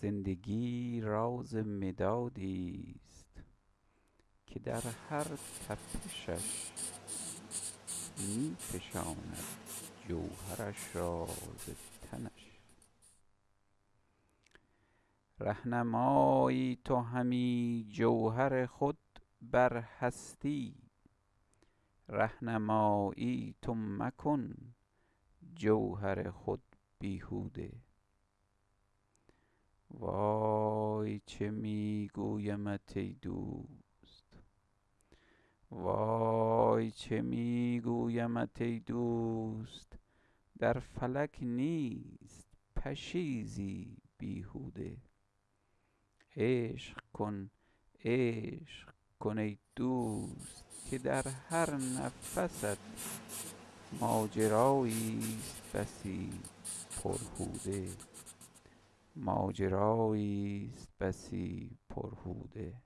زندگی راز مدادیست که در هر تپشش می فشاند جوهرش را ز تنش. رهنمایی تو همی جوهر خود بر هستی. رهنمایی تو مکن جوهر خود بیهوده. وای چه می گویمت ای دوست. در فلک نیست پشیزی بیهوده. عشق کن عشق کن ای دوست که در هر نفست ماجراییست بسی پرهوده.